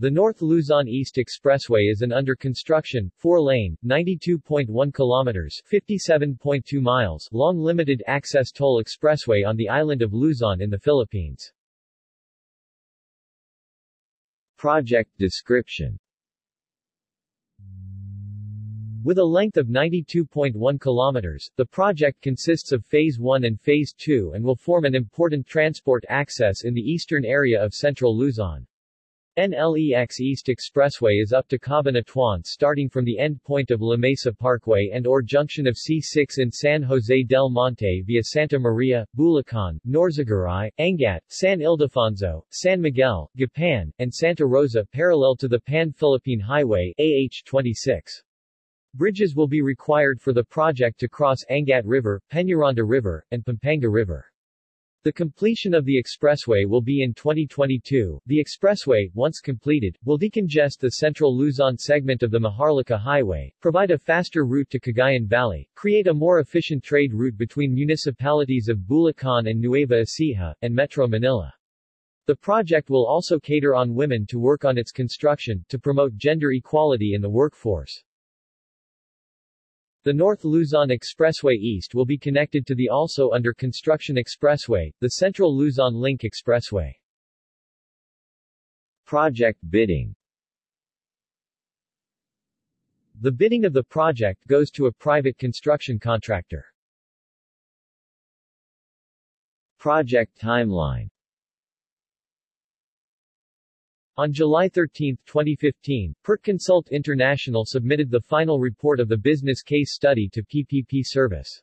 The North Luzon East Expressway is an under-construction, four-lane, 92.1 kilometers 57.2 miles long limited-access toll expressway on the island of Luzon in the Philippines. Project description With a length of 92.1 kilometers, the project consists of Phase 1 and Phase 2 and will form an important transport access in the eastern area of central Luzon. NLEX East Expressway is up to Cabanatuan starting from the end point of La Mesa Parkway and or junction of C6 in San Jose del Monte via Santa Maria, Bulacan, Norzagaray, Angat, San Ildefonso, San Miguel, Gapan, and Santa Rosa parallel to the Pan-Philippine Highway AH-26. Bridges will be required for the project to cross Angat River, Peñaranda River, and Pampanga River. The completion of the expressway will be in 2022. The expressway, once completed, will decongest the central Luzon segment of the Maharlika Highway, provide a faster route to Cagayan Valley, create a more efficient trade route between municipalities of Bulacan and Nueva Ecija, and Metro Manila. The project will also cater on women to work on its construction, to promote gender equality in the workforce. The North Luzon Expressway East will be connected to the also under construction expressway, the Central Luzon Link Expressway. Project bidding The bidding of the project goes to a private construction contractor. Project timeline On July 13, 2015, PertConsult International submitted the final report of the business case study to PPP Service.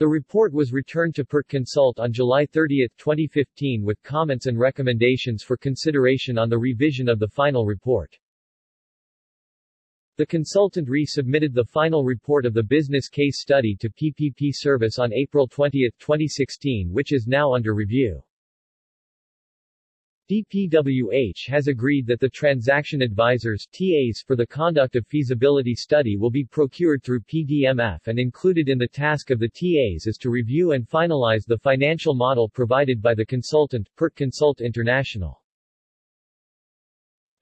The report was returned to PertConsult on July 30, 2015 with comments and recommendations for consideration on the revision of the final report. The consultant resubmitted the final report of the business case study to PPP Service on April 20, 2016 which is now under review. DPWH has agreed that the transaction advisors TAs for the conduct of feasibility study will be procured through PDMF and included in the task of the TAs is to review and finalize the financial model provided by the consultant, PERT Consult International.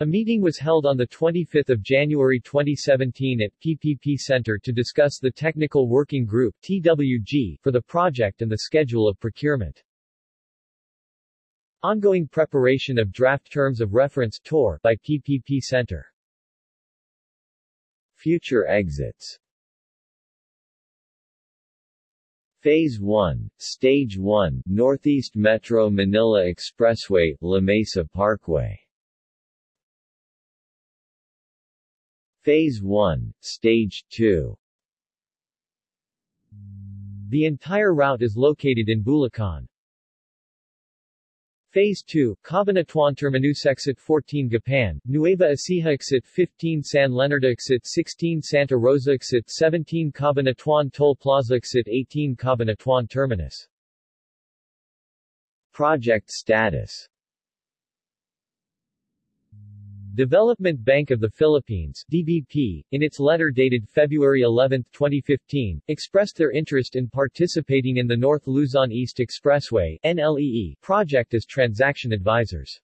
A meeting was held on 25 January 2017 at PPP Center to discuss the Technical Working Group TWG for the project and the schedule of procurement. Ongoing preparation of draft terms of reference TOR by PPP Center. Future exits Phase 1, Stage 1, Northeast Metro Manila Expressway, La Mesa Parkway Phase 1, Stage 2 The entire route is located in Bulacan. Phase 2, Cabanatuan Terminus Exit 14 Gapan, Nueva Ecija Exit 15 San Leonardo Exit 16 Santa Rosa Exit 17 Cabanatuan Toll Plaza Exit 18 Cabanatuan Terminus. Project status Development Bank of the Philippines DBP, in its letter dated February 11, 2015, expressed their interest in participating in the North Luzon East Expressway NLEE project as transaction advisors.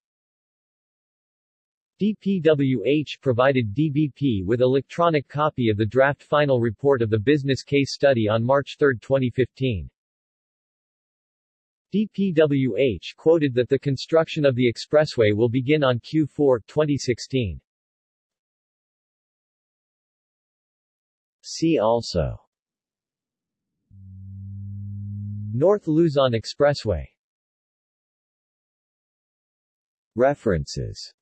DPWH provided DBP with electronic copy of the draft final report of the business case study on March 3, 2015. DPWH quoted that the construction of the expressway will begin on Q4 2016. See also. North Luzon Expressway. References